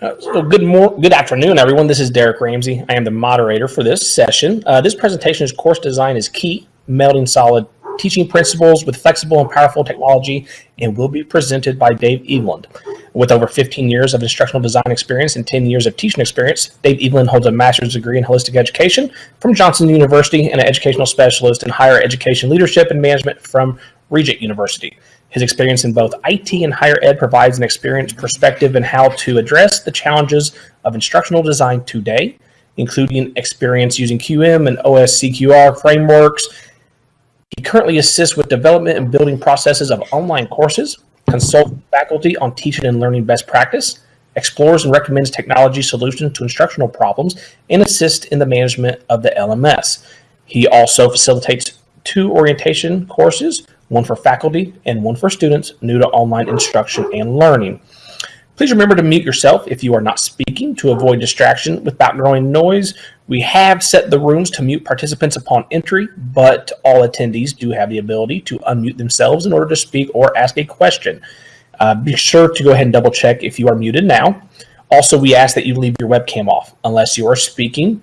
Uh, so good mor- good afternoon, everyone. This is Derek Ramsey. I am the moderator for this session. Uh, this presentation is course design is key, melding solid teaching principles with flexible and powerful technology, and will be presented by Dave Eveland. With over 15 years of instructional design experience and 10 years of teaching experience, Dave Eveland holds a master's degree in holistic education from Johnson University and an educational specialist in higher education leadership and management from Regent University. His experience in both IT and higher ed provides an experienced perspective in how to address the challenges of instructional design today, including experience using QM and OSCQR frameworks. He currently assists with development and building processes of online courses, consults faculty on teaching and learning best practice, explores and recommends technology solutions to instructional problems, and assists in the management of the LMS. He also facilitates two orientation courses one for faculty and one for students new to online instruction and learning. Please remember to mute yourself if you are not speaking to avoid distraction with background noise. We have set the rooms to mute participants upon entry, but all attendees do have the ability to unmute themselves in order to speak or ask a question. Uh, be sure to go ahead and double check if you are muted now. Also, we ask that you leave your webcam off unless you are speaking.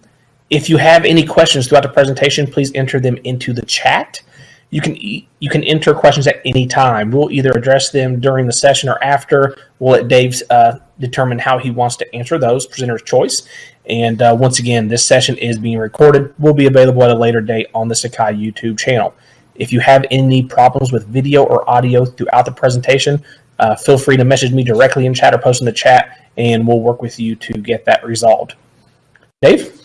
If you have any questions throughout the presentation, please enter them into the chat you can you can enter questions at any time. We'll either address them during the session or after. We'll let Dave uh, determine how he wants to answer those, presenter's choice. And uh, once again, this session is being recorded. Will be available at a later date on the Sakai YouTube channel. If you have any problems with video or audio throughout the presentation, uh, feel free to message me directly in chat or post in the chat, and we'll work with you to get that resolved. Dave?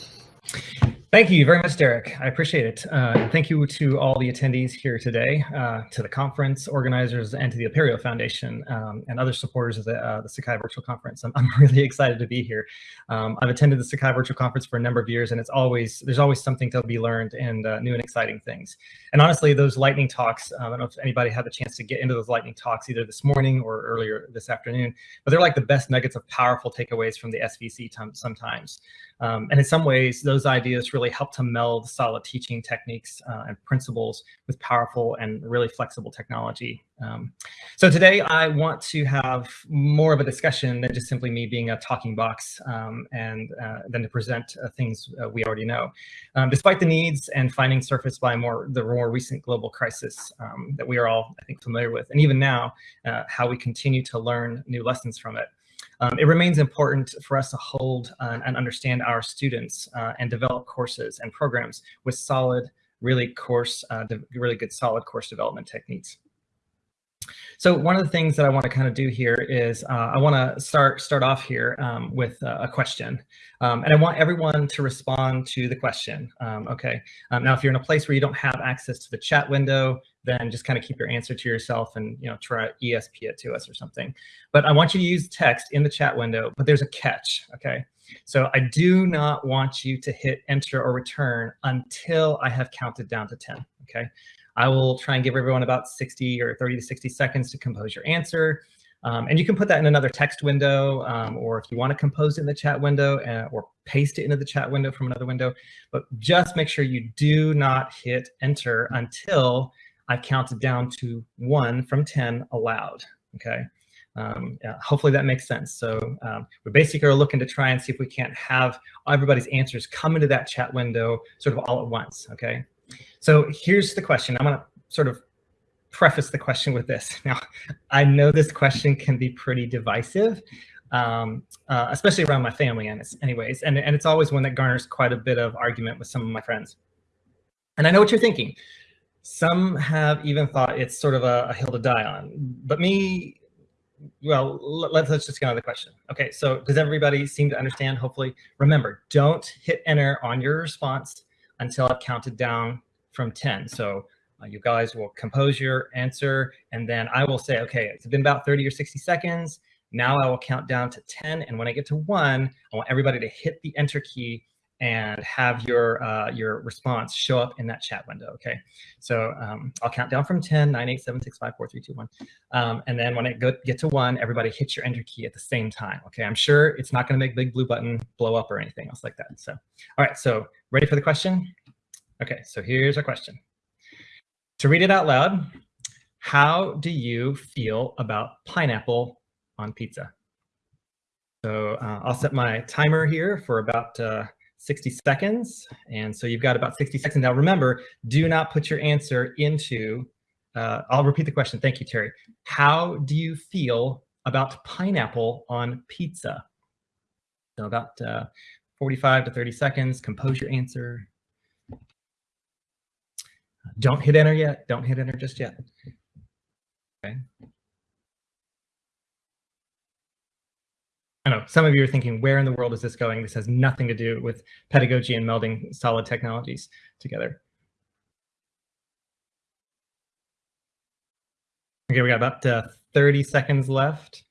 Thank you very much, Derek. I appreciate it. Uh, thank you to all the attendees here today, uh, to the conference organizers, and to the Apereo Foundation um, and other supporters of the, uh, the Sakai Virtual Conference. I'm, I'm, really excited to be here. Um, I've attended the Sakai Virtual Conference for a number of years, and it's always there's always something to be learned and uh, new and exciting things. And honestly, those lightning talks, um, I don't know if anybody had the chance to get into those lightning talks either this morning or earlier this afternoon, but they're like the best nuggets of powerful takeaways from the SVC sometimes. Um, and in some ways, those ideas really help to meld solid teaching techniques uh, and principles with powerful and really flexible technology. Um, so today I want to have more of a discussion than just simply me being a talking box um, and uh, than to present uh, things uh, we already know. Um, despite the needs and findings surfaced by more the more recent global crisis um, that we are all, I think, familiar with, and even now, uh, how we continue to learn new lessons from it. Um, it remains important for us to hold uh, and understand our students uh, and develop courses and programs with solid, really course, uh, really good solid course development techniques. So one of the things that I want to kind of do here is uh, I want to start start off here um, with a question. Um, and I want everyone to respond to the question. Um, okay. Um, now, if you're in a place where you don't have access to the chat window, then just kind of keep your answer to yourself and you know try ESP it to us or something. But I want you to use text in the chat window, but there's a catch. Okay. So I do not want you to hit enter or return until I have counted down to 10. Okay. I will try and give everyone about 60 or 30 to 60 seconds to compose your answer. Um, and you can put that in another text window, um, or if you want to compose it in the chat window uh, or paste it into the chat window from another window. But just make sure you do not hit enter until I've counted down to one from 10 aloud, okay? Um, yeah, hopefully that makes sense. So um, we basically looking to try and see if we can't have everybody's answers come into that chat window sort of all at once, okay? So here's the question. I'm gonna sort of preface the question with this. Now, I know this question can be pretty divisive, um, uh, especially around my family anyways, and, and it's always one that garners quite a bit of argument with some of my friends. And I know what you're thinking. Some have even thought it's sort of a, a hill to die on, but me, well, let's, let's just get on the question. Okay, so does everybody seem to understand, hopefully? Remember, don't hit enter on your response until I've counted down from 10. So uh, you guys will compose your answer and then I will say, okay, it's been about 30 or 60 seconds. Now I will count down to 10. And when I get to one, I want everybody to hit the enter key and have your uh, your response show up in that chat window. Okay, so um, I'll count down from 10, 9, 8, 7, 6, 5, 4, 3, 2, 1. Um, and then when I go, get to one, everybody hits your enter key at the same time. Okay, I'm sure it's not going to make big blue button blow up or anything else like that. So, all right, so ready for the question? Okay, so here's our question. To read it out loud, how do you feel about pineapple on pizza? So uh, I'll set my timer here for about uh, 60 seconds. And so you've got about 60 seconds. Now remember, do not put your answer into, uh, I'll repeat the question. Thank you, Terry. How do you feel about pineapple on pizza? So about uh, 45 to 30 seconds, compose your answer. Don't hit enter yet. Don't hit enter just yet. Okay. I know some of you are thinking, where in the world is this going? This has nothing to do with pedagogy and melding solid technologies together. Okay, we got about uh, 30 seconds left.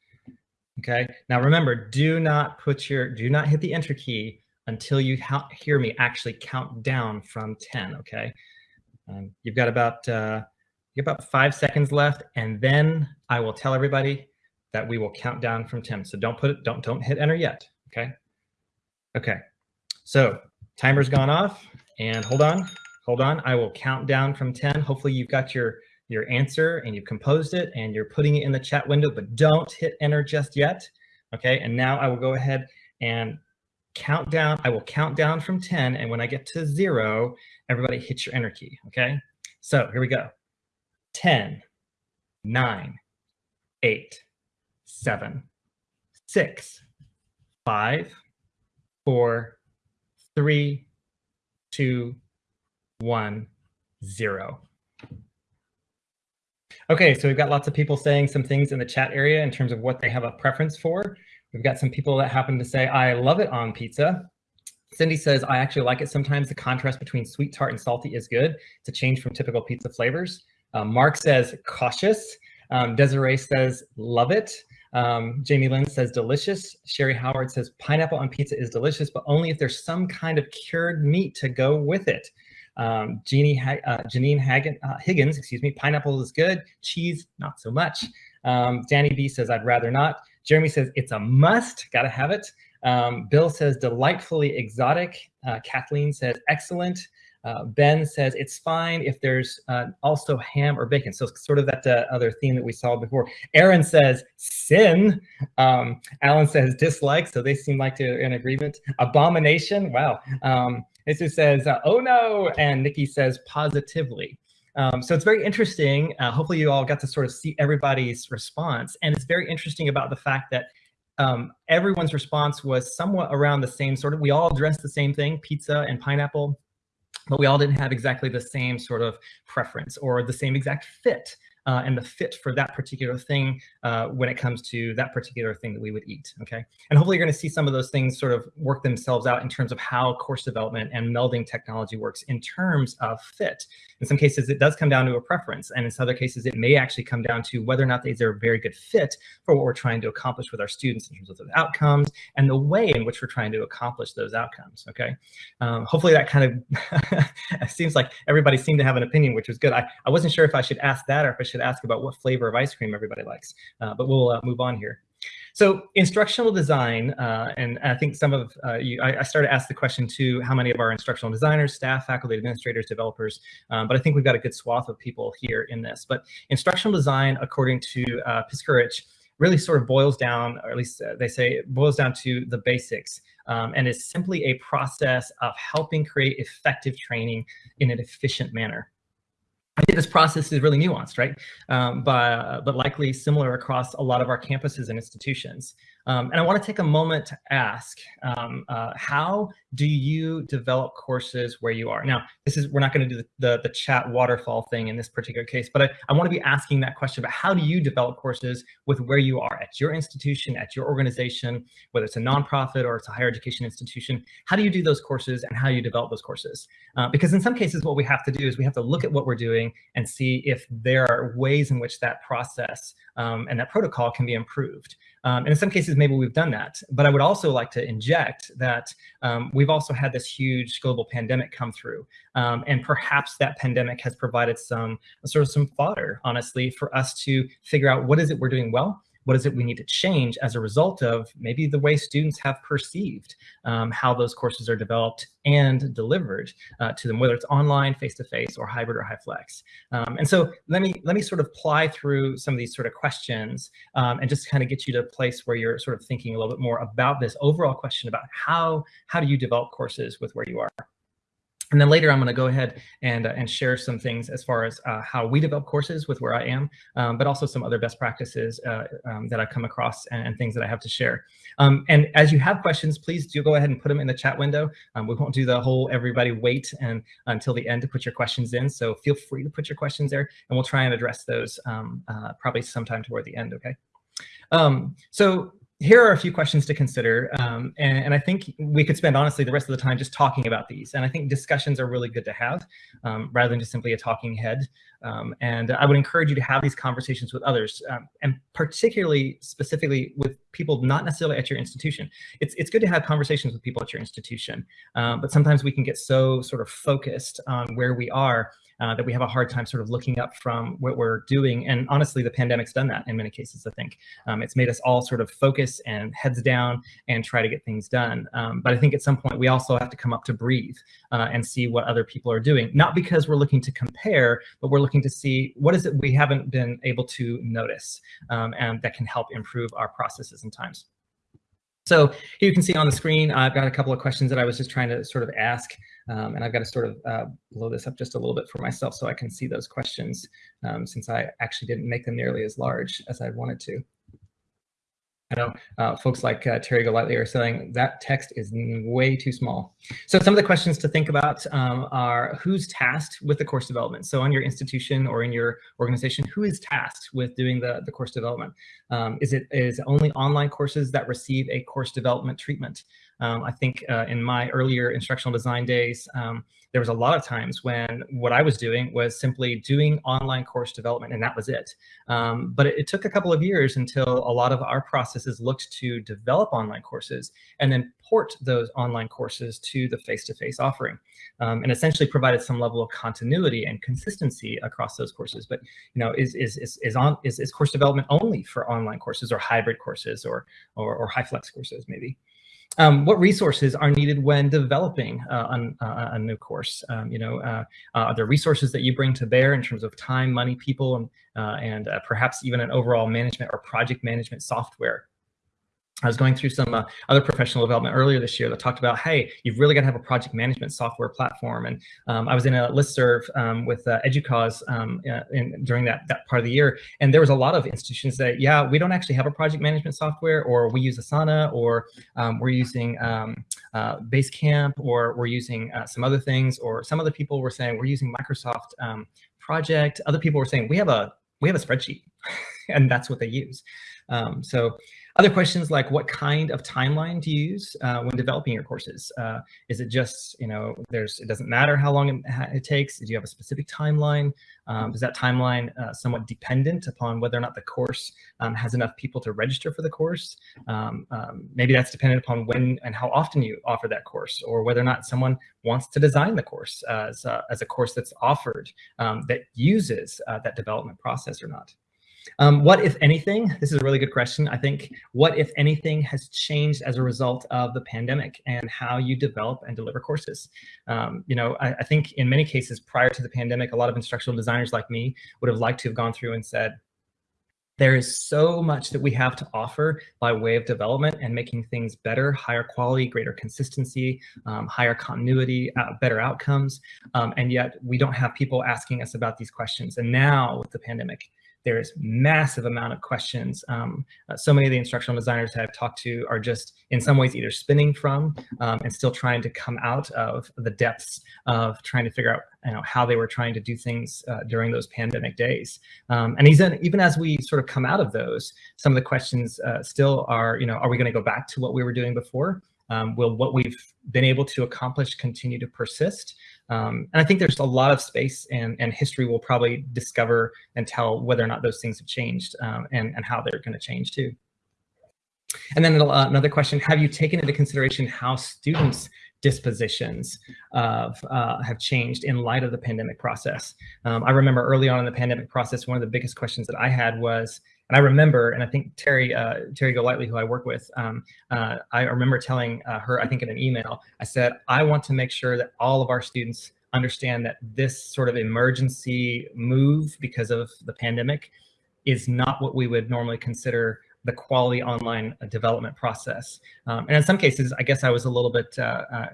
Okay, now remember, do not put your, do not hit the enter key until you hear me actually count down from 10, okay? Um, you've got about, uh, you got about five seconds left, and then I will tell everybody that we will count down from 10. So don't put it, don't, don't hit enter yet, okay? Okay, so timer's gone off and hold on, hold on. I will count down from 10. Hopefully you've got your, your answer and you've composed it and you're putting it in the chat window, but don't hit enter just yet. Okay, and now I will go ahead and count down. I will count down from 10. And when I get to zero, everybody hit your enter key, okay? So here we go. 10, 9, 8, seven, six, five, four, three, two, one, zero. Okay, so we've got lots of people saying some things in the chat area in terms of what they have a preference for. We've got some people that happen to say, I love it on pizza. Cindy says, I actually like it sometimes. The contrast between sweet, tart, and salty is good. It's a change from typical pizza flavors. Uh, Mark says, cautious. Um, Desiree says, love it. Um, Jamie Lynn says delicious. Sherry Howard says pineapple on pizza is delicious, but only if there's some kind of cured meat to go with it. Um, Jeannie, uh, Janine Hagen, uh, Higgins, excuse me, pineapple is good. Cheese, not so much. Um, Danny B says, I'd rather not. Jeremy says, it's a must, gotta have it. Um, Bill says, delightfully exotic. Uh, Kathleen says, excellent. Uh, ben says it's fine if there's uh, also ham or bacon. So sort of that uh, other theme that we saw before. Aaron says sin. Um, Alan says dislike. So they seem like they're in agreement. Abomination. Wow. Um, Jesus says, uh, oh no. And Nikki says positively. Um, so it's very interesting. Uh, hopefully you all got to sort of see everybody's response. And it's very interesting about the fact that um, everyone's response was somewhat around the same sort of, we all addressed the same thing, pizza and pineapple but we all didn't have exactly the same sort of preference or the same exact fit uh, and the fit for that particular thing uh, when it comes to that particular thing that we would eat, okay? And hopefully you're gonna see some of those things sort of work themselves out in terms of how course development and melding technology works in terms of fit. In some cases, it does come down to a preference, and in some other cases, it may actually come down to whether or not these are a very good fit for what we're trying to accomplish with our students in terms of those outcomes and the way in which we're trying to accomplish those outcomes, okay? Um, hopefully that kind of, seems like everybody seemed to have an opinion, which was good. I, I wasn't sure if I should ask that or if I should should ask about what flavor of ice cream everybody likes, uh, but we'll uh, move on here. So instructional design, uh, and I think some of uh, you, I, I, started to ask the question too, how many of our instructional designers, staff, faculty, administrators, developers, um, but I think we've got a good swath of people here in this. But instructional design, according to uh, Piskurich, really sort of boils down, or at least uh, they say it boils down to the basics, um, and is simply a process of helping create effective training in an efficient manner. I think this process is really nuanced, right? Um, but, but likely similar across a lot of our campuses and institutions. Um, and I want to take a moment to ask, um, uh, how do you develop courses where you are? Now, this is we're not going to do the, the, the, chat waterfall thing in this particular case, but I, I want to be asking that question about how do you develop courses with where you are at your institution, at your organization, whether it's a nonprofit or it's a higher education institution, how do you do those courses and how you develop those courses? Uh, because in some cases, what we have to do is we have to look at what we're doing and see if there are ways in which that process um, and that protocol can be improved. Um, and in some cases, maybe we've done that. But I would also like to inject that um, we've also had this huge global pandemic come through. Um, and perhaps that pandemic has provided some sort of some fodder, honestly, for us to figure out what is it we're doing well, what is it we need to change as a result of maybe the way students have perceived um, how those courses are developed and delivered uh, to them, whether it's online, face-to-face, -face, or hybrid or high flex. Um, and so let me let me sort of ply through some of these sort of questions um, and just kind of get you to a place where you're sort of thinking a little bit more about this overall question about how how do you develop courses with where you are. And then later, I'm going to go ahead and, uh, and share some things as far as uh, how we develop courses with where I am, um, but also some other best practices uh, um, that I've come across and, and, things that I have to share. Um, and as you have questions, please do go ahead and put them in the chat window. Um, we won't do the whole everybody wait and until the end to put your questions in. So feel free to put your questions there and we'll try and address those um, uh, probably sometime toward the end, okay? Um, so here are a few questions to consider. Um, and, and, I think we could spend honestly the rest of the time just talking about these. And I think discussions are really good to have um, rather than just simply a talking head. Um, and I would encourage you to have these conversations with others um, and particularly specifically with people not necessarily at your institution. It's, it's good to have conversations with people at your institution, um, but sometimes we can get so sort of focused on where we are uh, that we have a hard time sort of looking up from what we're doing. And honestly, the pandemic's done that in many cases, I think. Um, it's made us all sort of focus and heads down and try to get things done. Um, but I think at some point we also have to come up to breathe uh, and see what other people are doing. Not because we're looking to compare, but we're looking to see what is it we haven't been able to notice um, and that can help improve our processes and times. So here you can see on the screen, I've got a couple of questions that I was just trying to sort of ask. Um, and I've got to sort of uh, blow this up just a little bit for myself so I can see those questions um, since I actually didn't make them nearly as large as I wanted to. I know uh, folks like uh, Terry Golightly are saying that text is way too small. So some of the questions to think about um, are who's tasked with the course development? So on your institution or in your organization, who is tasked with doing the, the course development? Um, is it is only online courses that receive a course development treatment? Um, I think uh, in my earlier instructional design days, um, there was a lot of times when what I was doing was simply doing online course development and that was it. Um, but it, it, took a couple of years until a lot of our processes looked to develop online courses and then port those online courses to the face-to-face -face offering um, and essentially provided some level of continuity and consistency across those courses. But you know, is is is is on is, is course development only for online courses or hybrid courses or or, or high flex courses maybe? Um, what resources are needed when developing uh, on, uh, a new course? Um, you know, uh, uh, are there resources that you bring to bear in terms of time, money, people, and, uh, and uh, perhaps even an overall management or project management software I was going through some uh, other professional development earlier this year that talked about, hey, you've really got to have a project management software platform. And um, I was in a listserv um, with uh, EDUCAUSE um, uh, in, during that, that part of the year. And there was a lot of institutions that, yeah, we don't actually have a project management software, or we use Asana, or um, we're using um, uh, Basecamp, or we're using uh, some other things, or some other people were saying we're using Microsoft um, Project. Other people were saying we have a we have a spreadsheet, and that's what they use. so other questions like what kind of timeline do you use uh, when developing your courses? Uh, is it just, you know, there's, it doesn't matter how long it, it takes? Do you have a specific timeline? Um, is that timeline uh, somewhat dependent upon whether or not the course um, has enough people to register for the course? Um, um maybe that's dependent upon when and how often you offer that course or whether or not someone wants to design the course as, a, as a course that's offered um, that uses uh, that development process or not. Um, what, if anything, this is a really good question, I think, what, if anything, has changed as a result of the pandemic and how you develop and deliver courses? Um, you know, I, I, think in many cases prior to the pandemic, a lot of instructional designers like me would have liked to have gone through and said, there is so much that we have to offer by way of development and making things better, higher quality, greater consistency, um, higher continuity, uh, better outcomes. Um, and yet we don't have people asking us about these questions. And now with the pandemic, there's massive amount of questions. Um, uh, so many of the instructional designers that I've talked to are just in some ways either spinning from um, and still trying to come out of the depths of trying to figure out you know, how they were trying to do things uh, during those pandemic days. Um, and even, even as we sort of come out of those, some of the questions uh, still are, you know, are we going to go back to what we were doing before? Um, will what we've been able to accomplish continue to persist? Um, and I think there's a lot of space and, and history will probably discover and tell whether or not those things have changed um, and, and how they're going to change too. And then uh, another question, have you taken into consideration how students dispositions of, uh, have changed in light of the pandemic process? Um, I remember early on in the pandemic process, one of the biggest questions that I had was, And I remember, and I think Terry uh, Terry Golightly, who I work with, um, uh, I remember telling uh, her, I think in an email, I said, I want to make sure that all of our students understand that this sort of emergency move because of the pandemic is not what we would normally consider the quality online development process. Um, and in some cases, I guess I was a little bit uh, uh,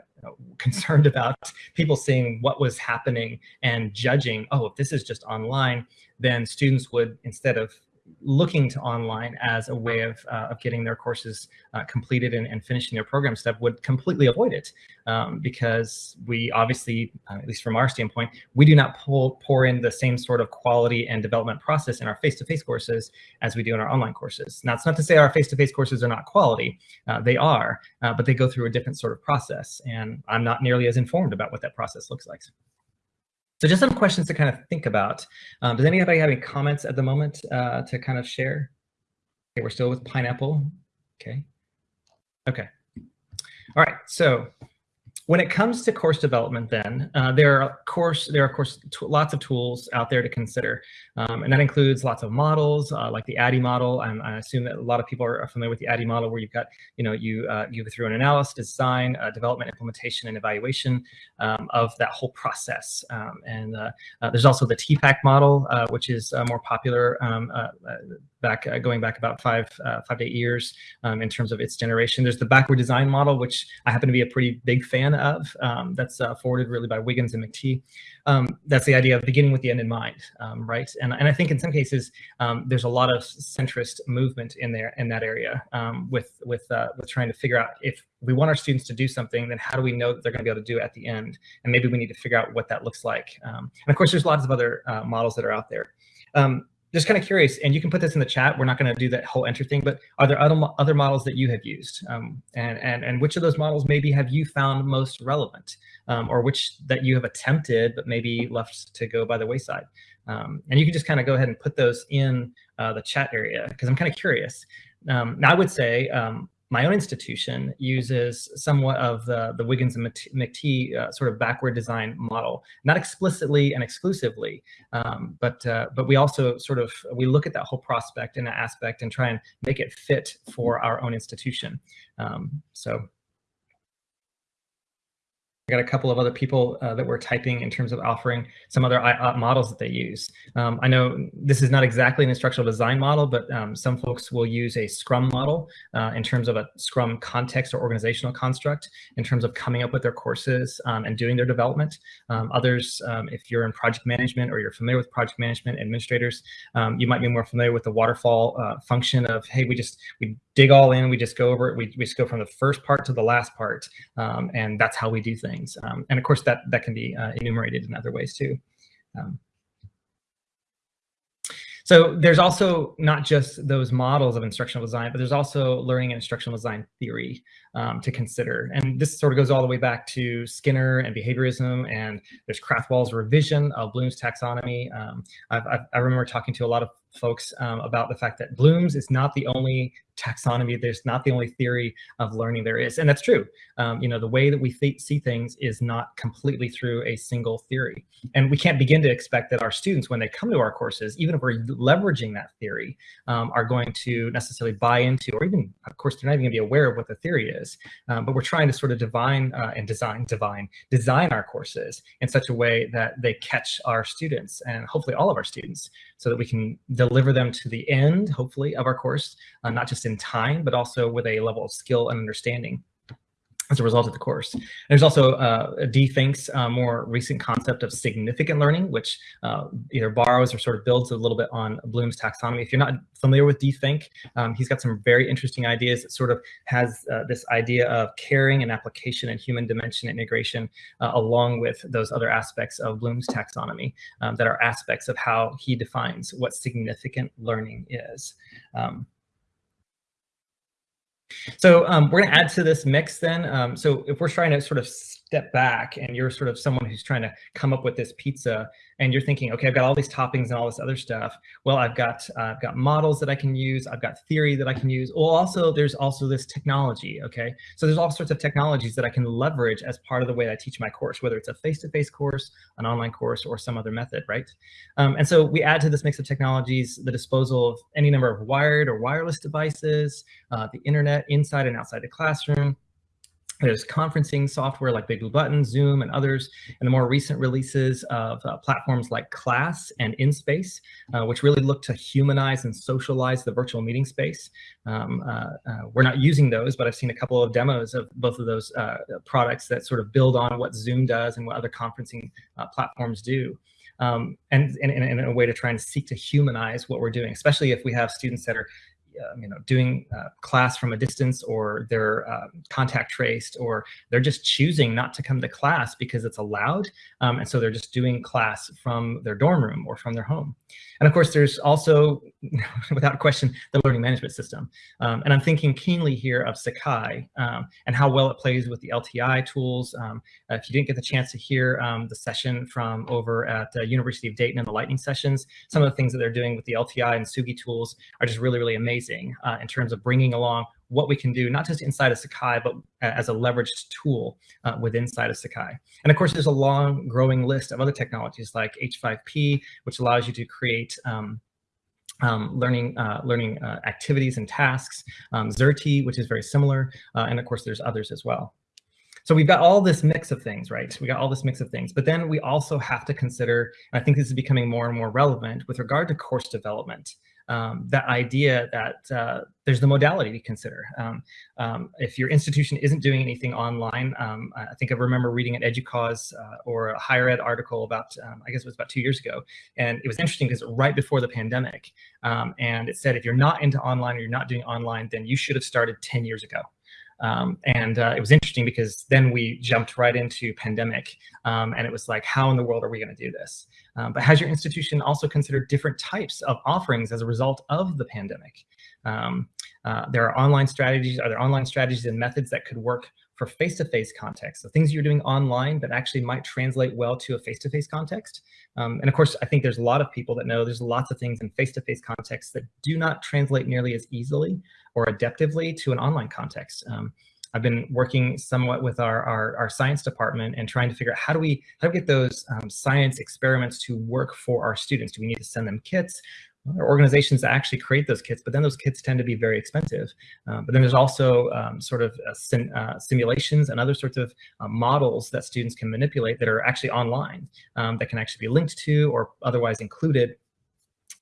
concerned about people seeing what was happening and judging, oh, if this is just online, then students would, instead of looking to online as a way of, uh, of getting their courses uh, completed and, and, finishing their program step would completely avoid it um, because we obviously, uh, at least from our standpoint, we do not pull, pour in the same sort of quality and development process in our face-to-face -face courses as we do in our online courses. Now, it's not to say our face-to-face -face courses are not quality. Uh, they are, uh, but they go through a different sort of process. And I'm not nearly as informed about what that process looks like. So just some questions to kind of think about. Um, does anybody have any comments at the moment uh, to kind of share? Okay, we're still with pineapple. Okay. Okay. All right. So when it comes to course development, then uh, there are course there are of course lots of tools out there to consider, um, and that includes lots of models uh, like the ADDIE model. I assume that a lot of people are familiar with the ADDIE model, where you've got you know you uh, you go through an analysis, design, uh, development, implementation, and evaluation um, of that whole process. Um, and uh, uh, there's also the TPACK model, which is more popular um, back uh, going back about five uh, five to eight years um, in terms of its generation. There's the backward design model, which I happen to be a pretty big fan of. Um, that's uh, forwarded really by Wiggins and McTighe. Um, that's the idea of beginning with the end in mind, um, right? And and I think in some cases um, there's a lot of centrist movement in there in that area um, with with uh, with trying to figure out if we want our students to do something, then how do we know that they're going to be able to do it at the end? And maybe we need to figure out what that looks like. and of course, there's lots of other uh, models that are out there. Um, just kind of curious, and you can put this in the chat. We're not going to do that whole enter thing, but are there other other models that you have used, um, and and and which of those models maybe have you found most relevant, um, or which that you have attempted but maybe left to go by the wayside? Um, and you can just kind of go ahead and put those in uh, the chat area because I'm kind of curious. Um, now I would say um, my own institution uses somewhat of the, the Wiggins and McTighe uh, sort of backward design model, not explicitly and exclusively, um, but uh, but we also sort of, we look at that whole prospect and aspect and try and make it fit for our own institution. Um, so I got a couple of other people uh, that were typing in terms of offering some other uh, models that they use. Um, I know this is not exactly an instructional design model, but um, some folks will use a Scrum model uh, in terms of a Scrum context or organizational construct in terms of coming up with their courses um, and doing their development. Um, others, um, if you're in project management or you're familiar with project management administrators, um, you might be more familiar with the waterfall uh, function of, hey, we just we dig all in, we just go over it, we, we just go from the first part to the last part, and that's how we do things. Um, and of course, that, that can be uh, enumerated in other ways too. Um, so there's also not just those models of instructional design, but there's also learning and instructional design theory um, to consider. And this sort of goes all the way back to Skinner and behaviorism, and there's Krathwohl's revision of Bloom's taxonomy. Um, I've, I've, i remember talking to a lot of folks um, about the fact that Bloom's is not the only taxonomy. There's not the only theory of learning there is. And that's true. Um, you know, the way that we th see things is not completely through a single theory. And we can't begin to expect that our students, when they come to our courses, even if we're leveraging that theory, um, are going to necessarily buy into, or even, of course, they're not even gonna be aware of what the theory is. Um, but we're trying to sort of divine uh, and design, divine, design our courses in such a way that they catch our students and hopefully all of our students so that we can deliver them to the end, hopefully, of our course, uh, not just in time, but also with a level of skill and understanding as a result of the course. There's also uh, Dee Fink's uh, more recent concept of significant learning, which uh, either borrows or sort of builds a little bit on Bloom's taxonomy. If you're not familiar with DFINC, um, he's got some very interesting ideas. It sort of has uh, this idea of caring and application and human dimension integration uh, along with those other aspects of Bloom's taxonomy um, that are aspects of how he defines what significant learning is. Um, So um, we're going to add to this mix then. Um, so if we're trying to sort of step back and you're sort of someone who's trying to come up with this pizza and you're thinking, okay, I've got all these toppings and all this other stuff. Well, I've got uh, I've got models that I can use. I've got theory that I can use. Well, also there's also this technology. Okay, so there's all sorts of technologies that I can leverage as part of the way I teach my course, whether it's a face-to-face -face course, an online course, or some other method, right? Um, and so we add to this mix of technologies the disposal of any number of wired or wireless devices, uh, the internet inside and outside the classroom, there's conferencing software like Big Blue Button, Zoom, and others, and the more recent releases of uh, platforms like Class and InSpace, uh, which really look to humanize and socialize the virtual meeting space. Um, uh, uh we're not using those, but I've seen a couple of demos of both of those uh, products that sort of build on what Zoom does and what other conferencing uh, platforms do. Um, and in a way to try and seek to humanize what we're doing, especially if we have students that are you know, doing uh, class from a distance or they're uh, contact traced or they're just choosing not to come to class because it's allowed. Um, and so they're just doing class from their dorm room or from their home. And of course, there's also, without question, the learning management system. Um, and I'm thinking keenly here of Sakai um, and how well it plays with the LTI tools. Um, if you didn't get the chance to hear um, the session from over at the University of Dayton and the lightning sessions, some of the things that they're doing with the LTI and Sugi tools are just really, really amazing uh, in terms of bringing along what we can do, not just inside of Sakai, but as a leveraged tool uh, within inside of Sakai. And of course, there's a long growing list of other technologies like H5P, which allows you to create um, um, learning uh, learning uh, activities and tasks, um, Xerte, which is very similar, uh, and of course, there's others as well. So we've got all this mix of things, right? We got all this mix of things, but then we also have to consider, and I think this is becoming more and more relevant with regard to course development um, that idea that uh, there's the modality to consider. Um, um, if your institution isn't doing anything online, um, I think I remember reading an EDUCAUSE uh, or a higher ed article about, um, I guess it was about two years ago. And it was interesting because right before the pandemic, um, and it said, if you're not into online or you're not doing online, then you should have started 10 years ago. Um, and uh, it was interesting because then we jumped right into pandemic um, and it was like, how in the world are we going to do this? Um, but has your institution also considered different types of offerings as a result of the pandemic? Um, uh, there are online strategies, are there online strategies and methods that could work for face-to-face -face context. So things you're doing online that actually might translate well to a face-to-face -face context. Um, and of course, I think there's a lot of people that know there's lots of things in face-to-face -face contexts that do not translate nearly as easily or adaptively to an online context. Um, I've been working somewhat with our, our, our, science department and trying to figure out how do we how do we get those um, science experiments to work for our students? Do we need to send them kits? There are organizations that actually create those kits, but then those kits tend to be very expensive. Um, but then there's also um, sort of uh, sim, uh, simulations and other sorts of uh, models that students can manipulate that are actually online um, that can actually be linked to or otherwise included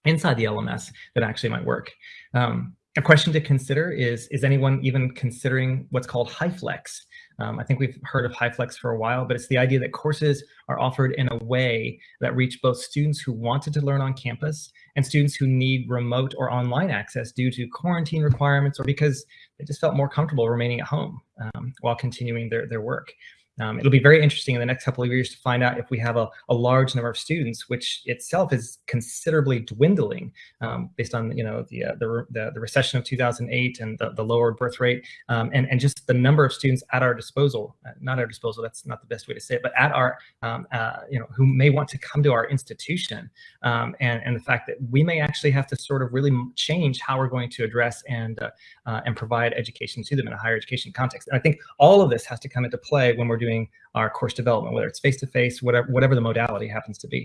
inside the LMS that actually might work. Um, a question to consider is, is anyone even considering what's called HyFlex? Um, I think we've heard of HyFlex for a while, but it's the idea that courses are offered in a way that reach both students who wanted to learn on campus and students who need remote or online access due to quarantine requirements or because they just felt more comfortable remaining at home um, while continuing their, their work. Um, it'll be very interesting in the next couple of years to find out if we have a, a large number of students, which itself is considerably dwindling um, based on you know the, uh, the, the, the, recession of 2008 and the, the lower birth rate um, and, and just the number of students at our disposal, uh, not our disposal, that's not the best way to say it, but at our, um, uh, you know, who may want to come to our institution um, and, and the fact that we may actually have to sort of really change how we're going to address and, uh, uh, and provide education to them in a higher education context. And I think all of this has to come into play when we're doing our course development, whether it's face-to-face, -face, whatever, whatever the modality happens to be.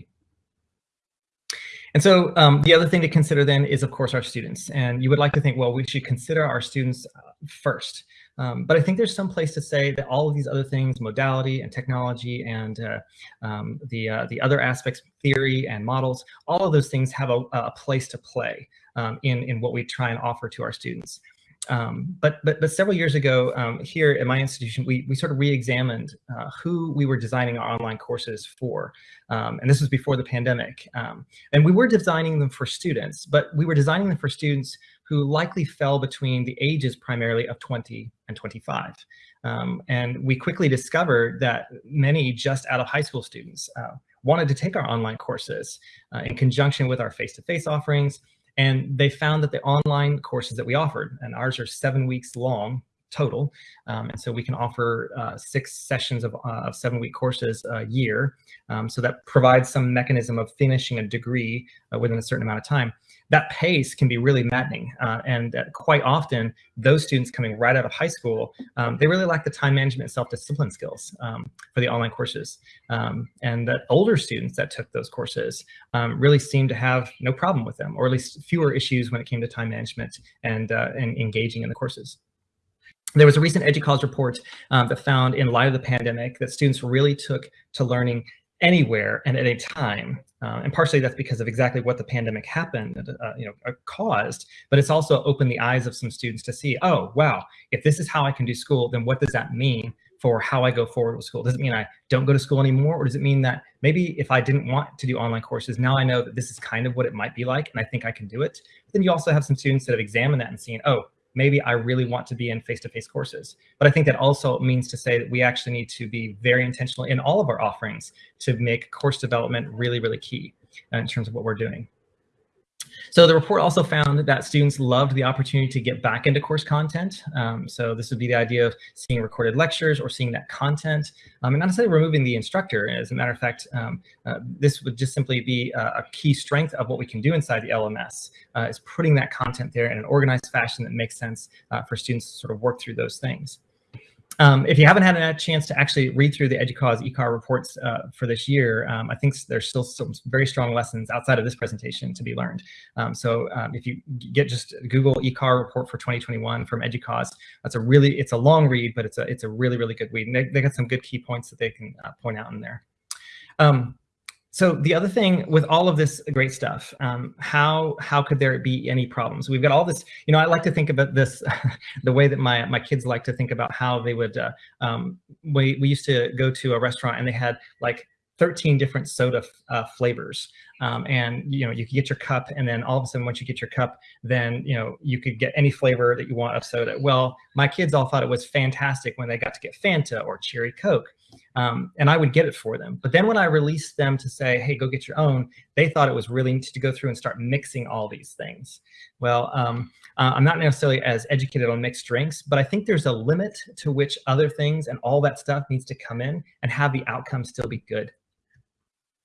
And so um, the other thing to consider then is, of course, our students. And you would like to think, well, we should consider our students uh, first. Um, but I think there's some place to say that all of these other things, modality and technology and uh, um, the, uh, the other aspects, theory and models, all of those things have a, a place to play um, in, in what we try and offer to our students. Um, but, but, but several years ago um, here at my institution, we, we sort of re-examined uh, who we were designing our online courses for. Um, and this was before the pandemic. Um, and we were designing them for students, but we were designing them for students who likely fell between the ages primarily of 20 and 25. Um, and we quickly discovered that many just out of high school students uh, wanted to take our online courses uh, in conjunction with our face-to-face -face offerings and they found that the online courses that we offered, and ours are seven weeks long, total. Um, and so we can offer uh, six sessions of, uh, of seven week courses a year. Um, so that provides some mechanism of finishing a degree uh, within a certain amount of time. That pace can be really maddening. Uh, and quite often, those students coming right out of high school, um, they really lack the time management self-discipline skills um, for the online courses. Um, and that older students that took those courses um, really seemed to have no problem with them, or at least fewer issues when it came to time management and, uh, and engaging in the courses. There was a recent EDUCAUSE report um, that found in light of the pandemic that students really took to learning anywhere and at any time. Uh, and partially that's because of exactly what the pandemic happened, uh, you know, uh, caused, but it's also opened the eyes of some students to see, oh, wow, if this is how I can do school, then what does that mean for how I go forward with school? Does it mean I don't go to school anymore? Or does it mean that maybe if I didn't want to do online courses, now I know that this is kind of what it might be like, and I think I can do it. But then you also have some students that have examined that and seen, oh, maybe I really want to be in face-to-face -face courses. But I think that also means to say that we actually need to be very intentional in all of our offerings to make course development really, really key uh, in terms of what we're doing. So the report also found that students loved the opportunity to get back into course content. Um, so this would be the idea of seeing recorded lectures or seeing that content, um, and not necessarily removing the instructor. As a matter of fact, um, uh, this would just simply be a, a, key strength of what we can do inside the LMS, uh, is putting that content there in an organized fashion that makes sense uh, for students to sort of work through those things. Um, if you haven't had a chance to actually read through the EDUCAUSE ECAR reports uh, for this year, um, I think there's still some very strong lessons outside of this presentation to be learned. Um, so um, if you get just Google ECAR report for 2021 from EDUCAUSE, that's a really, it's a long read, but it's a, it's a really, really good read. And they, they got some good key points that they can uh, point out in there. Um, so the other thing with all of this great stuff, um, how how could there be any problems? We've got all this, you know, I like to think about this the way that my my kids like to think about how they would, uh, um, we, we used to go to a restaurant and they had like 13 different soda uh, flavors. Um, and, you know, you could get your cup and then all of a sudden, once you get your cup, then, you know, you could get any flavor that you want of soda. Well, my kids all thought it was fantastic when they got to get Fanta or Cherry Coke. Um, and I would get it for them. But then when I released them to say, hey, go get your own, they thought it was really neat to go through and start mixing all these things. Well, um, uh, I'm not necessarily as educated on mixed drinks, but I think there's a limit to which other things and all that stuff needs to come in and have the outcome still be good.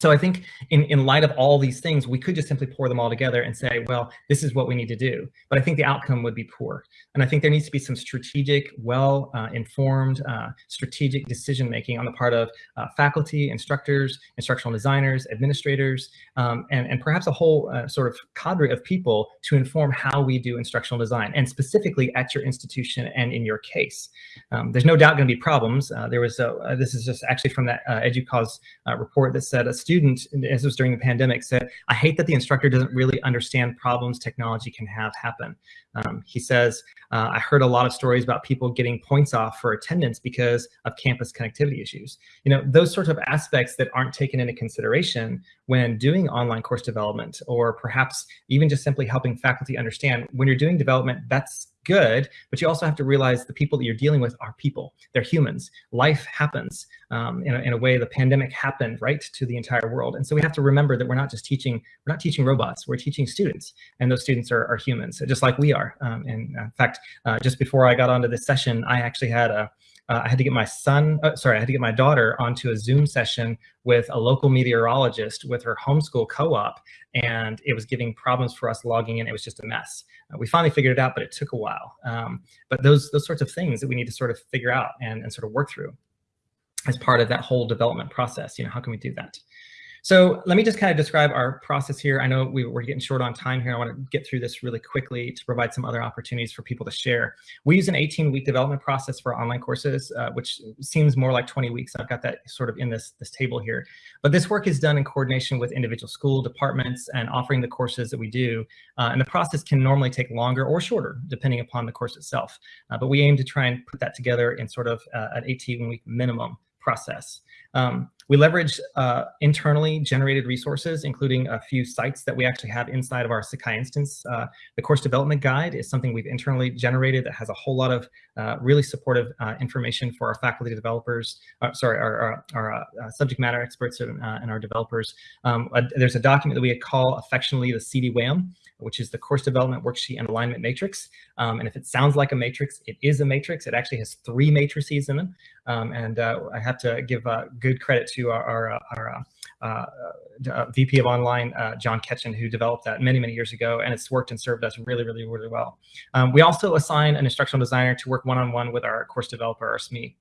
So I think in, in light of all these things, we could just simply pour them all together and say, well, this is what we need to do. But I think the outcome would be poor. And I think there needs to be some strategic, well-informed, uh, uh, strategic decision-making on the part of uh, faculty, instructors, instructional designers, administrators, um, and, and perhaps a whole uh, sort of cadre of people to inform how we do instructional design, and specifically at your institution and in your case. Um, there's no doubt going to be problems. Uh, there was, a, uh, this is just actually from that EDUCAUSE report that said a student student, as was during the pandemic, said, I hate that the instructor doesn't really understand problems technology can have happen. Um, he says, uh, I heard a lot of stories about people getting points off for attendance because of campus connectivity issues. You know, those sorts of aspects that aren't taken into consideration when doing online course development, or perhaps even just simply helping faculty understand when you're doing development, that's good, but you also have to realize the people that you're dealing with are people. They're humans. Life happens um, in, a, in a way the pandemic happened right to the entire world. And so we have to remember that we're not just teaching, we're not teaching robots, we're teaching students. And those students are, are humans, just like we are. Um, and in fact, uh, just before I got onto this session, I actually had a, uh, I had to get my son, uh, sorry, I had to get my daughter onto a Zoom session with a local meteorologist with her homeschool co-op, and it was giving problems for us logging in. It was just a mess. Uh, we finally figured it out, but it took a while. Um, but those those sorts of things that we need to sort of figure out and, and sort of work through as part of that whole development process. You know, how can we do that? So let me just kind of describe our process here. I know we, are getting short on time here. I want to get through this really quickly to provide some other opportunities for people to share. We use an 18-week development process for online courses, uh, which seems more like 20 weeks. I've got that sort of in this, this table here. But this work is done in coordination with individual school departments and offering the courses that we do. Uh, and the process can normally take longer or shorter, depending upon the course itself. Uh, but we aim to try and put that together in sort of uh, an 18-week minimum process. Um, we leverage uh, internally generated resources, including a few sites that we actually have inside of our Sakai instance. Uh, the course development guide is something we've internally generated that has a whole lot of uh, really supportive uh, information for our faculty developers, uh, sorry, our, our, our uh, subject matter experts and, and our developers. Um, there's a document that we call affectionately the CDWAM, which is the course development worksheet and alignment matrix. Um, and if it sounds like a matrix, it is a matrix. It actually has three matrices in them. Um, and I have to give good credit to our, our, uh, our uh, uh VP of Online, uh, John Ketchen, who developed that many, many years ago, and it's worked and served us really, really, really well. Um, we also assign an instructional designer to work one-on-one -on -one with our course developer, our SME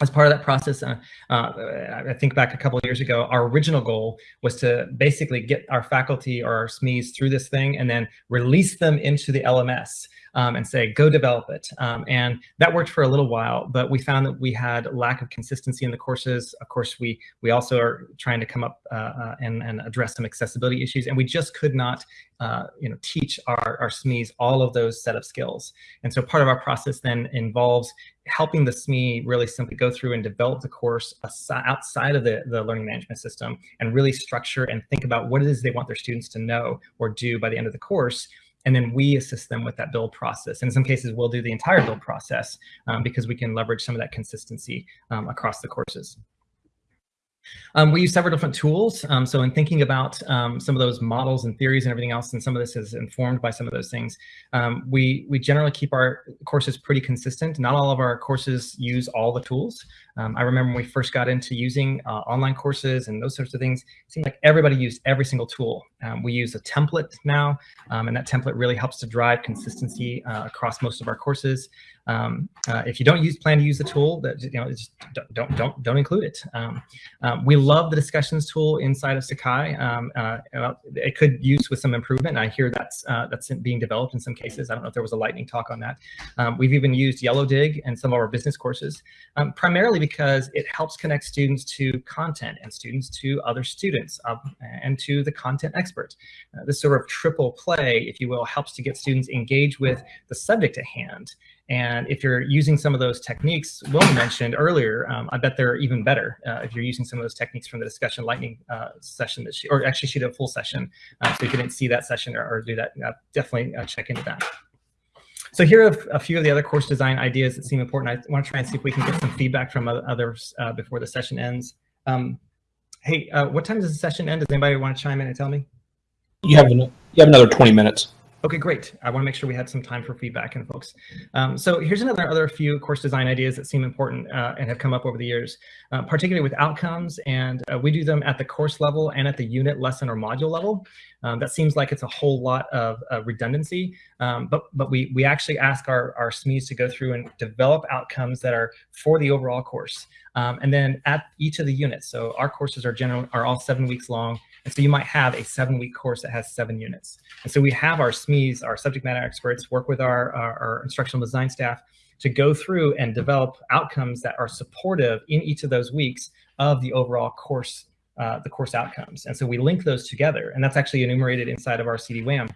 as part of that process, uh, uh, I think back a couple of years ago, our original goal was to basically get our faculty or our SMEs through this thing and then release them into the LMS um, and say, go develop it. Um, and that worked for a little while, but we found that we had lack of consistency in the courses. Of course, we we also are trying to come up uh, uh, and, and address some accessibility issues, and we just could not uh, you know, teach our, our SMEs all of those set of skills. And so part of our process then involves helping the SME really simply go through and develop the course outside of the, the learning management system and really structure and think about what it is they want their students to know or do by the end of the course and then we assist them with that build process. And in some cases, we'll do the entire build process um, because we can leverage some of that consistency um, across the courses. Um, we use several different tools. Um, so in thinking about um, some of those models and theories and everything else, and some of this is informed by some of those things, um, we, we generally keep our courses pretty consistent. Not all of our courses use all the tools. Um, I remember when we first got into using uh, online courses and those sorts of things, it seemed like everybody used every single tool. Um, we use a template now, and that template really helps to drive consistency uh, across most of our courses. Um, uh, if you don't use plan to use the tool, that you know, just don't don't don't include it. Um, um, we love the discussions tool inside of Sakai. Um, uh, it could use with some improvement. I hear that's uh, that's being developed in some cases. I don't know if there was a lightning talk on that. Um, we've even used Yellowdig in some of our business courses, um, primarily because it helps connect students to content and students to other students and to the content expert. Uh, this sort of triple play, if you will, helps to get students engaged with the subject at hand and if you're using some of those techniques Will mentioned earlier, um, I bet they're even better uh, if you're using some of those techniques from the discussion lightning uh, session that she, or actually she did a full session. Uh, so if you didn't see that session or, or do that, uh, definitely uh, check into that. So here are a few of the other course design ideas that seem important. I want to try and see if we can get some feedback from others uh, before the session ends. Um, hey, what time does the session end? Does anybody want to chime in and tell me? You have, you have another 20 minutes. Okay, great. I want to make sure we had some time for feedback and folks. Um, so here's another other few course design ideas that seem important uh, and have come up over the years, uh, particularly with outcomes. And uh, we do them at the course level and at the unit, lesson, or module level. Um, that seems like it's a whole lot of redundancy, um, but but we we actually ask our our SMEs to go through and develop outcomes that are for the overall course. Um, and then at each of the units, so our courses are general are all seven weeks long. And so you might have a seven week course that has seven units. And so we have our SMEs, our subject matter experts, work with our, our, our instructional design staff to go through and develop outcomes that are supportive in each of those weeks of the overall course, uh, the course outcomes. And so we link those together, and that's actually enumerated inside of our CD-WAM.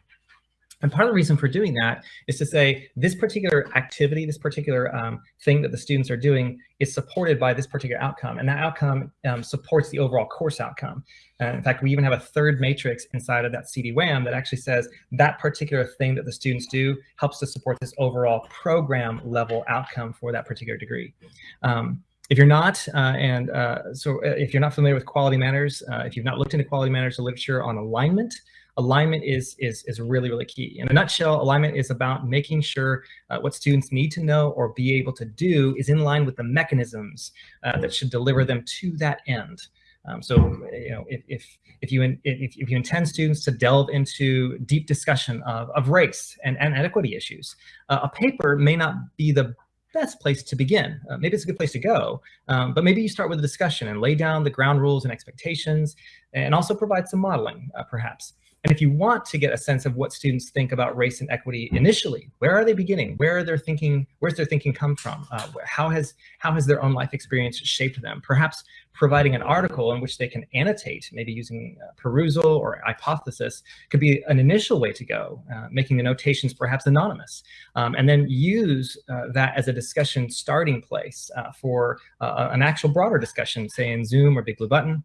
And part of the reason for doing that is to say this particular activity, this particular um, thing that the students are doing is supported by this particular outcome. And that outcome um, supports the overall course outcome. Uh, in fact, we even have a third matrix inside of that CD-WAM that actually says that particular thing that the students do helps to support this overall program level outcome for that particular degree. Um, if you're not, uh, and uh, so uh, if you're not familiar with quality matters, uh, if you've not looked into quality matters literature on alignment, alignment is, is, is really, really key. In a nutshell, alignment is about making sure uh, what students need to know or be able to do is in line with the mechanisms uh, that should deliver them to that end. Um, so, you know, if, if, if, you in, if, if you intend students to delve into deep discussion of, of race and, and equity issues, uh, a paper may not be the best place to begin. Uh, maybe it's a good place to go, um, but maybe you start with a discussion and lay down the ground rules and expectations and also provide some modeling, uh, perhaps. And if you want to get a sense of what students think about race and equity initially, where are they beginning? Where are their thinking, where's their thinking come from? Uh, how, has, how has their own life experience shaped them? Perhaps providing an article in which they can annotate, maybe using uh, Perusall or hypothesis, could be an initial way to go, uh, making the notations perhaps anonymous, um, and then use uh, that as a discussion starting place uh, for uh, an actual broader discussion, say in Zoom or Big Blue Button,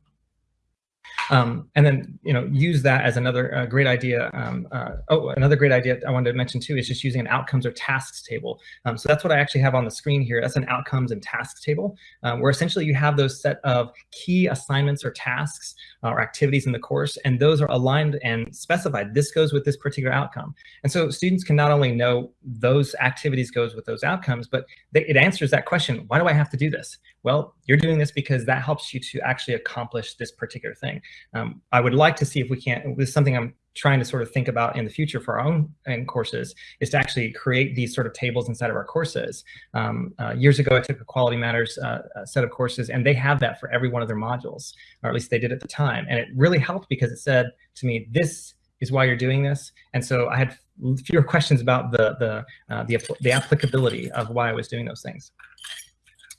um, and then, you know, use that as another uh, great idea. Um, uh, oh, another great idea I wanted to mention too is just using an outcomes or tasks table. Um, so that's what I actually have on the screen here. That's an outcomes and tasks table, um, where essentially you have those set of key assignments or tasks uh, or activities in the course, and those are aligned and specified. This goes with this particular outcome. And so students can not only know those activities goes with those outcomes, but they, it answers that question, why do I have to do this? Well, you're doing this because that helps you to actually accomplish this particular thing. Um, I would like to see if we can't, this is something I'm trying to sort of think about in the future for our own courses is to actually create these sort of tables inside of our courses. Um, uh, years ago, I took a Quality Matters uh, set of courses and they have that for every one of their modules, or at least they did at the time. And it really helped because it said to me, this is why you're doing this. And so I had fewer questions about the, the, uh, the, the applicability of why I was doing those things.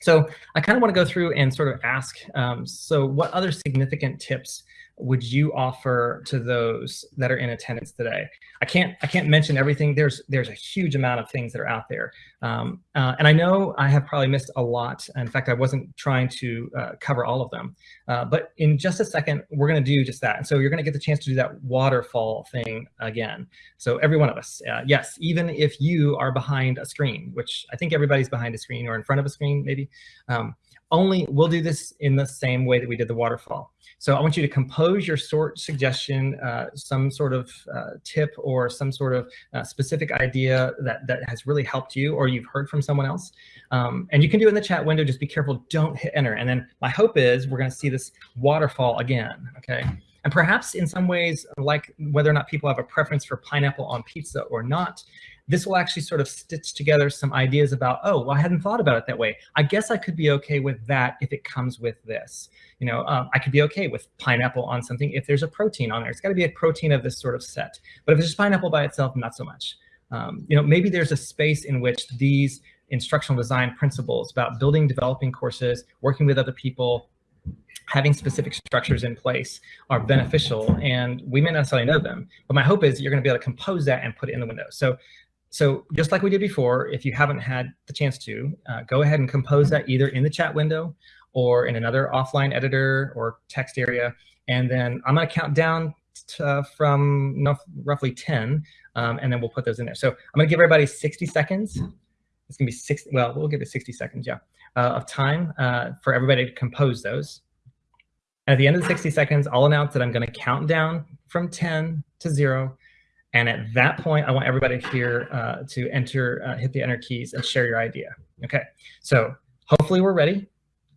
So I kind of want to go through and sort of ask, um, so what other significant tips would you offer to those that are in attendance today? I can't I can't mention everything. There's there's a huge amount of things that are out there, um, uh, and I know I have probably missed a lot. In fact, I wasn't trying to uh, cover all of them. Uh, but in just a second, we're going to do just that. And so you're going to get the chance to do that waterfall thing again. So every one of us, uh, yes, even if you are behind a screen, which I think everybody's behind a screen or in front of a screen, maybe. Um, only we'll do this in the same way that we did the waterfall. So I want you to compose your sort suggestion, uh, some sort of uh, tip or some sort of uh, specific idea that, that has really helped you or you've heard from someone else. Um, and you can do it in the chat window, just be careful, don't hit enter. And then my hope is we're gonna see this waterfall again, okay? And perhaps in some ways, like whether or not people have a preference for pineapple on pizza or not, this will actually sort of stitch together some ideas about, oh, well, I hadn't thought about it that way. I guess I could be okay with that if it comes with this. You know, um, I could be okay with pineapple on something if there's a protein on there. It's got to be a protein of this sort of set. But if it's just pineapple by itself, not so much. Um, you know, maybe there's a space in which these instructional design principles about building, developing courses, working with other people, having specific structures in place are beneficial and we may not necessarily know them but my hope is you're going to be able to compose that and put it in the window so so just like we did before, if you haven't had the chance to, uh, go ahead and compose that either in the chat window or in another offline editor or text area. And then I'm gonna count down uh, from roughly 10, um, and then we'll put those in there. So I'm gonna give everybody 60 seconds. It's gonna be 60, well, we'll give it 60 seconds, yeah, uh, of time uh, for everybody to compose those. And at the end of the 60 seconds, I'll announce that I'm gonna count down from 10 to zero, and at that point, I want everybody here uh, to enter, uh, hit the enter keys and share your idea. Okay, so hopefully we're ready.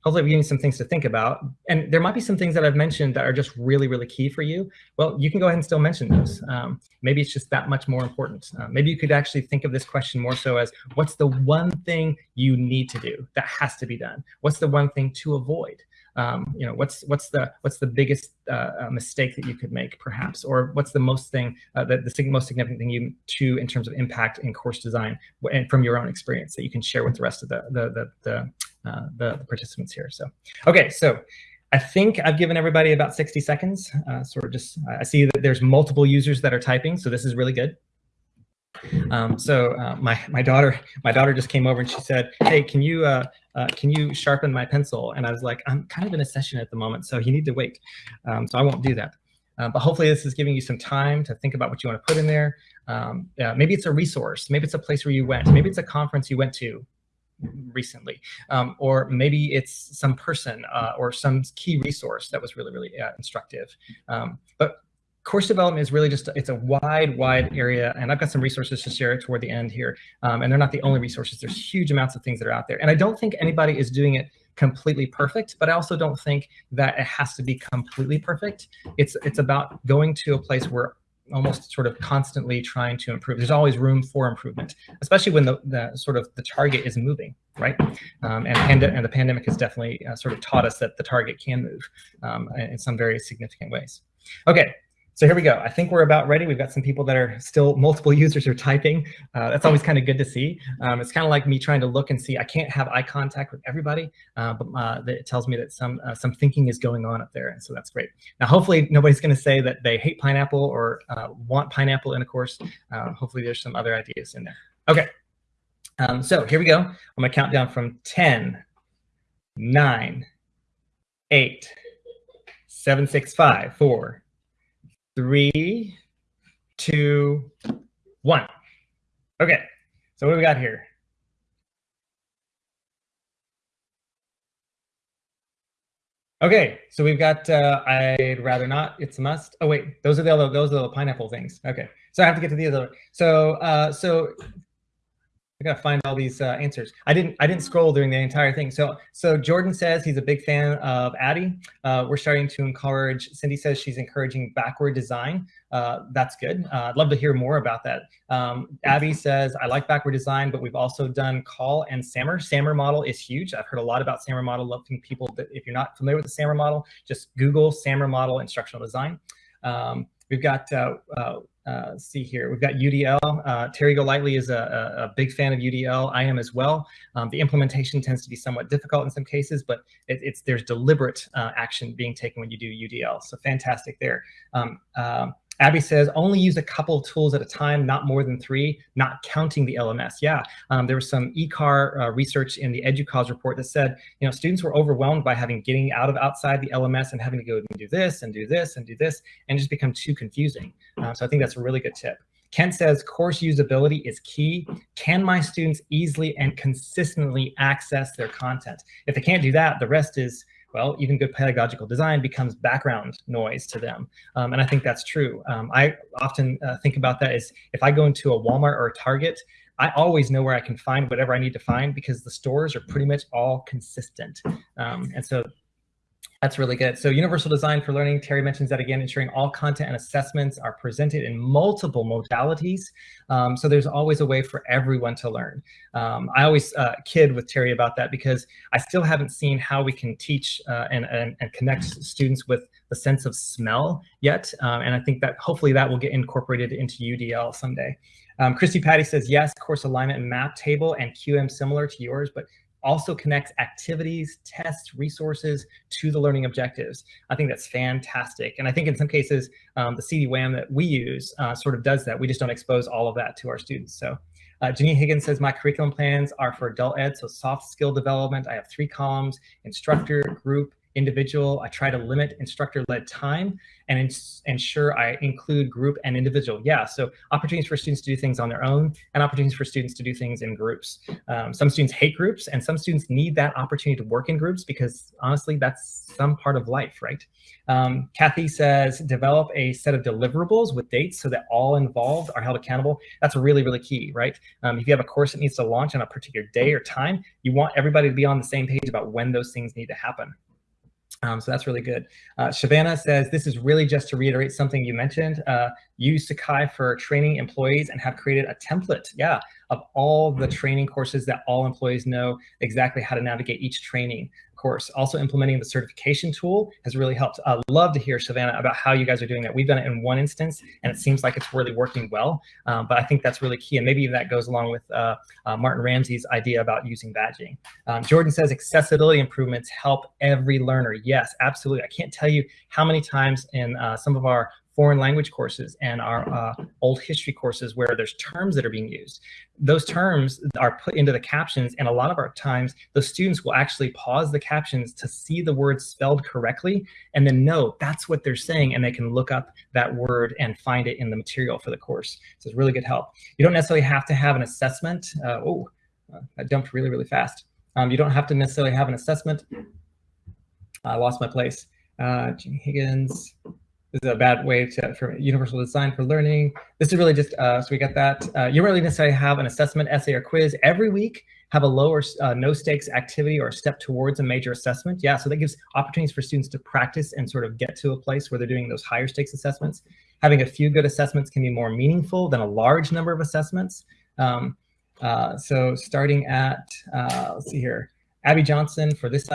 Hopefully we give you some things to think about. And there might be some things that I've mentioned that are just really, really key for you. Well, you can go ahead and still mention those. Um, maybe it's just that much more important. Uh, maybe you could actually think of this question more so as what's the one thing you need to do that has to be done? What's the one thing to avoid? Um, you know, what's what's the what's the biggest uh, uh, mistake that you could make, perhaps, or what's the most thing, uh, the, the most significant thing you to in terms of impact in course design, and from your own experience that you can share with the rest of the the the the, uh, the, the participants here. So, okay, so. I think I've given everybody about 60 seconds. Uh, sort of just, I see that there's multiple users that are typing, so this is really good. Um, so uh, my my daughter my daughter just came over and she said, "Hey, can you uh, uh, can you sharpen my pencil?" And I was like, "I'm kind of in a session at the moment, so you need to wait." Um, so I won't do that. Uh, but hopefully this is giving you some time to think about what you want to put in there. Um, maybe it's a resource. Maybe it's a place where you went. Maybe it's a conference you went to recently, um, or maybe it's some person uh, or some key resource that was really, really uh, instructive. Um, but course development is really just, it's a wide, wide area. And I've got some resources to share toward the end here. Um, and they're not the only resources. There's huge amounts of things that are out there. And I don't think anybody is doing it completely perfect, but I also don't think that it has to be completely perfect. It's, it's about going to a place where almost sort of constantly trying to improve. There's always room for improvement, especially when the, the sort of the target is moving, right? Um, and, and the pandemic has definitely uh, sort of taught us that the target can move um, in some very significant ways. Okay, so here we go. I think we're about ready. We've got some people that are still multiple users are typing. Uh, that's always kind of good to see. Um, it's kind of like me trying to look and see. I can't have eye contact with everybody, uh, but uh, it tells me that some uh, some thinking is going on up there, and so that's great. Now, hopefully, nobody's going to say that they hate pineapple or uh, want pineapple in a course. Uh, hopefully, there's some other ideas in there. Okay. Um, so here we go. I'm going to count down from 10, 9, 8, 7, 6, 5, 4, three, two, one. Okay, so what do we got here? Okay, so we've got, uh, I'd rather not, it's a must. Oh wait, those are the other, those are the pineapple things. Okay, so I have to get to the other. So, uh, so I gotta find all these uh, answers. I didn't I didn't scroll during the entire thing. So so Jordan says he's a big fan of ADDIE. Uh, we're starting to encourage. Cindy says she's encouraging backward design. Uh, that's good. Uh, I'd love to hear more about that. Um, Abby says I like backward design, but we've also done call and SAMR. SAMR model is huge. I've heard a lot about SAMR model. Loving people that if you're not familiar with the SAMR model, just Google SAMR model instructional design. Um, we've got uh, uh, uh, see here, we've got UDL. Uh, Terry Golightly is a, a, big fan of UDL. I am as well. Um, the implementation tends to be somewhat difficult in some cases, but it, it's there's deliberate uh, action being taken when you do UDL. So fantastic there. Um, um Abby says only use a couple of tools at a time, not more than three, not counting the LMS. Yeah, um, there was some ECAR uh, research in the EDUCAUSE report that said, you know, students were overwhelmed by having getting out of outside the LMS and having to go and do this and do this and do this and just become too confusing. Uh, so I think that's a really good tip. Kent says course usability is key. Can my students easily and consistently access their content? If they can't do that, the rest is well, even good pedagogical design becomes background noise to them. Um, and I think that's true. Um, I often uh, think about that as if I go into a Walmart or a Target, I always know where I can find whatever I need to find because the stores are pretty much all consistent. Um, and so that's really good. So universal design for learning, Terry mentions that again, ensuring all content and assessments are presented in multiple modalities. Um, so there's always a way for everyone to learn. Um, I always uh, kid with Terry about that because I still haven't seen how we can teach uh, and, and, and, connect students with the sense of smell yet. Um, and I think that hopefully that will get incorporated into UDL someday. Um, Christy Patty says, yes, course alignment and map table and QM similar to yours, but also connects activities, tests, resources to the learning objectives. I think that's fantastic. And I think in some cases, um, the CD-WAM that we use uh, sort of does that. We just don't expose all of that to our students. So uh, Janine Higgins says, my curriculum plans are for adult ed, so soft skill development. I have three columns, instructor, group, individual. I try to limit instructor-led time and ins ensure I include group and individual. Yeah, so opportunities for students to do things on their own and opportunities for students to do things in groups. Um, some students hate groups and some students need that opportunity to work in groups because honestly, that's some part of life, right? Um, Kathy says, develop a set of deliverables with dates so that all involved are held accountable. That's really, really key, right? Um, if you have a course that needs to launch on a particular day or time, you want everybody to be on the same page about when those things need to happen. Um, so that's really good. Uh, says, this is really just to reiterate something you mentioned. Uh, use Sakai for training employees and have created a template, yeah, of all the training courses that all employees know exactly how to navigate each training course. Also implementing the certification tool has really helped. I'd love to hear, Savannah, about how you guys are doing that. We've done it in one instance, and it seems like it's really working well. Um, but I think that's really key, and maybe that goes along with uh, uh, Martin Ramsey's idea about using badging. Um, Jordan says accessibility improvements help every learner. Yes, absolutely. I can't tell you how many times in uh, some of our foreign language courses and our uh, old history courses where there's terms that are being used. Those terms are put into the captions and a lot of our times the students will actually pause the captions to see the word spelled correctly and then know that's what they're saying and they can look up that word and find it in the material for the course. So it's really good help. You don't necessarily have to have an assessment. Uh, oh, uh, I jumped really, really fast. Um, you don't have to necessarily have an assessment. I lost my place. Uh, Jim Higgins, this is a bad way to for universal design for learning. This is really just uh, so we get that. Uh, you really necessarily have an assessment, essay, or quiz every week. Have a low or uh, no stakes activity or step towards a major assessment. Yeah, so that gives opportunities for students to practice and sort of get to a place where they're doing those higher stakes assessments. Having a few good assessments can be more meaningful than a large number of assessments. Um, uh, so starting at, uh, let's see here, Abby Johnson for this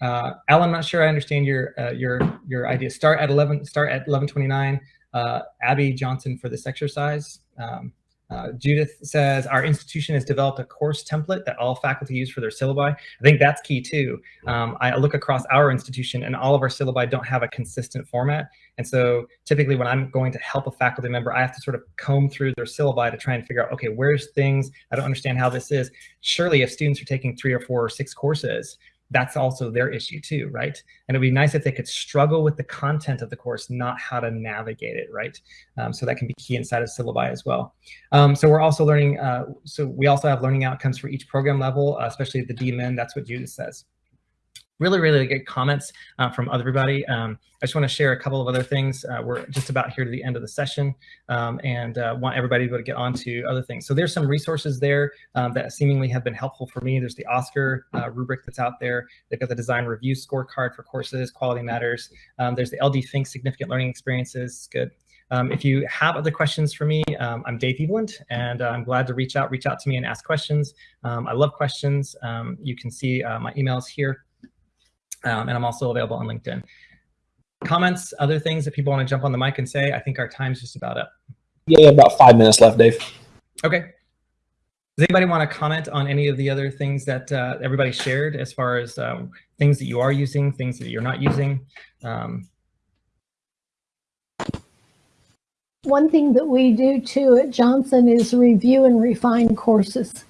uh, Uh, Al, I'm not sure I understand your uh, your your idea. Start at 11. Start at 11:29. Uh, Abby Johnson for this exercise. Um, uh, Judith says our institution has developed a course template that all faculty use for their syllabi. I think that's key too. Um, I look across our institution and all of our syllabi don't have a consistent format. And so typically when I'm going to help a faculty member, I have to sort of comb through their syllabi to try and figure out, okay, where's things, I don't understand how this is. Surely if students are taking three or four or six courses, that's also their issue too, right? And it'd be nice if they could struggle with the content of the course, not how to navigate it, right? Um, so that can be key inside of syllabi as well. Um, so we're also learning, uh, so we also have learning outcomes for each program level, uh, especially the DMin, that's what Judith says really, really good comments uh, from everybody. Um, I just want to share a couple of other things. Uh, we're just about here to the end of the session um, and uh, want everybody to be able to get on to other things. So there's some resources there um, that seemingly have been helpful for me. There's the OSCQR uh, rubric that's out there. They've got the design review scorecard for courses, quality matters. Um, there's the L. Dee Fink significant learning experiences. Good. Um, if you have other questions for me, um, I'm Dave Eveland, and uh, I'm glad to reach out, reach out to me and ask questions. Um, I love questions. Um, you can see uh, my emails here. Um, and I'm also available on LinkedIn. Comments, other things that people want to jump on the mic and say, I think our time's just about up. Yeah, about five minutes left, Dave. Okay. Does anybody want to comment on any of the other things that uh, everybody shared as far as um, things that you are using, things that you're not using? Um, One thing that we do too at Johnson is review and refine courses.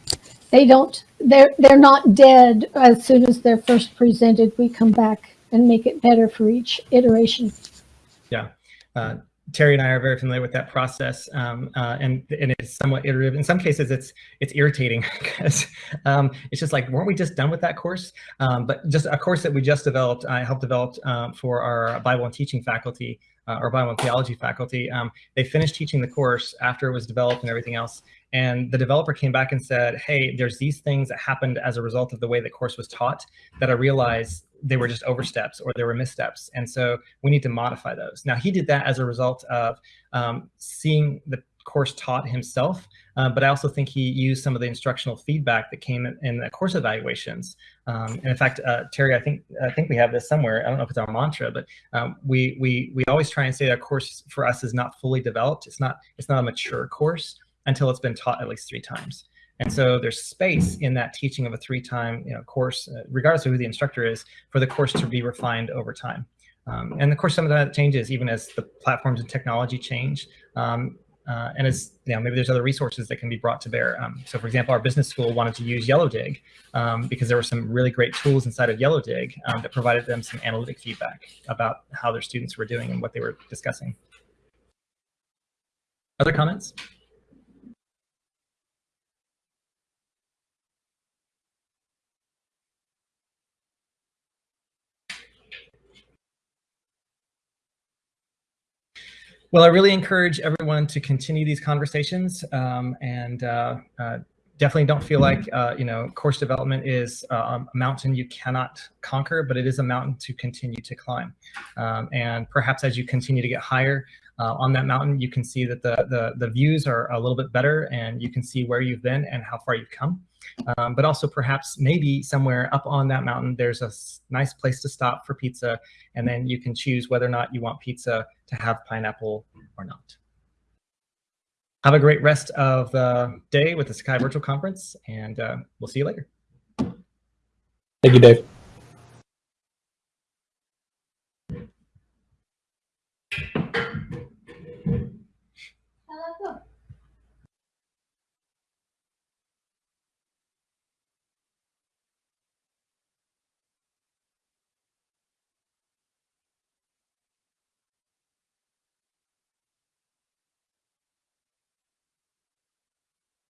They don't they're they're not dead as soon as they're first presented. We come back and make it better for each iteration. Yeah. Uh, Terry and I are very familiar with that process, um, uh, and and it's somewhat iterative. In some cases, it's it's irritating because um, it's just like, weren't we just done with that course? Um, but just a course that we just developed, I helped develop um, for our Bible and teaching faculty, uh, or Bible and theology faculty. Um, they finished teaching the course after it was developed and everything else, and the developer came back and said, hey, there's these things that happened as a result of the way the course was taught that I realized they were just oversteps or there were missteps. And so we need to modify those. Now he did that as a result of um, seeing the course taught himself, uh, but I also think he used some of the instructional feedback that came in, in the course evaluations. Um, and in fact, uh, Terry, I think I think we have this somewhere. I don't know if it's our mantra, but um, we we we always try and say that course for us is not fully developed. It's not it's not a mature course until it's been taught at least three times. And so there's space in that teaching of a three-time you know, course, uh, regardless of who the instructor is, for the course to be refined over time. Um, and of course, some of that changes even as the platforms and technology change. Um, uh, and as you know, maybe there's other resources that can be brought to bear. Um, so for example, our business school wanted to use Yellowdig um, because there were some really great tools inside of Yellowdig um, that provided them some analytic feedback about how their students were doing and what they were discussing. Other comments? Well, I really encourage everyone to continue these conversations um, and uh, uh, definitely don't feel like, uh, you know, course development is uh, a mountain you cannot conquer, but it is a mountain to continue to climb. Um, and perhaps as you continue to get higher, uh, on that mountain, you can see that the, the, the views are a little bit better and you can see where you've been and how far you've come. Um, but also perhaps maybe somewhere up on that mountain, there's a nice place to stop for pizza. And then you can choose whether or not you want pizza to have pineapple or not. Have a great rest of the day with the Sakai Virtual Conference, and uh, we'll see you later. Thank you, Dave.